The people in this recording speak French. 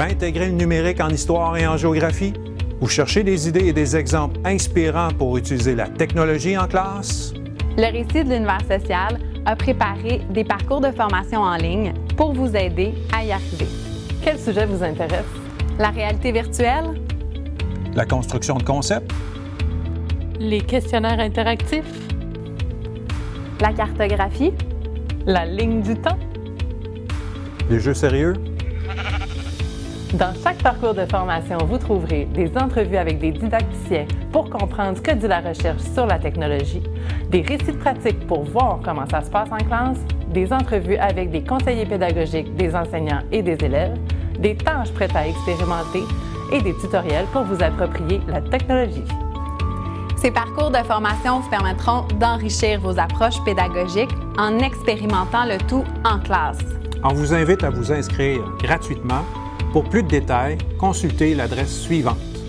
Prêt à intégrer le numérique en histoire et en géographie? Vous cherchez des idées et des exemples inspirants pour utiliser la technologie en classe? Le récit de l'univers social a préparé des parcours de formation en ligne pour vous aider à y arriver. Quel sujet vous intéresse? La réalité virtuelle? La construction de concepts? Les questionnaires interactifs? La cartographie? La ligne du temps? Les jeux sérieux? Dans chaque parcours de formation, vous trouverez des entrevues avec des didacticiens pour comprendre ce que dit la recherche sur la technologie, des récits de pratique pour voir comment ça se passe en classe, des entrevues avec des conseillers pédagogiques, des enseignants et des élèves, des tâches prêtes à expérimenter et des tutoriels pour vous approprier la technologie. Ces parcours de formation vous permettront d'enrichir vos approches pédagogiques en expérimentant le tout en classe. On vous invite à vous inscrire gratuitement. Pour plus de détails, consultez l'adresse suivante